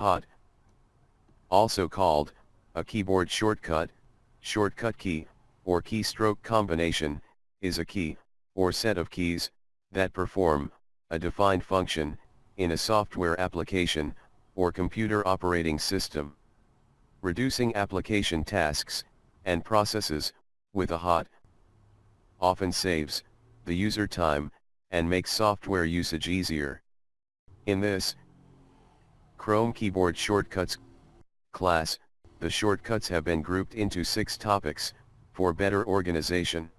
HOT. Also called, a keyboard shortcut, shortcut key, or keystroke combination, is a key, or set of keys, that perform, a defined function, in a software application, or computer operating system. Reducing application tasks, and processes, with a hot, often saves, the user time, and makes software usage easier. In this, Chrome Keyboard Shortcuts class, the shortcuts have been grouped into six topics, for better organization.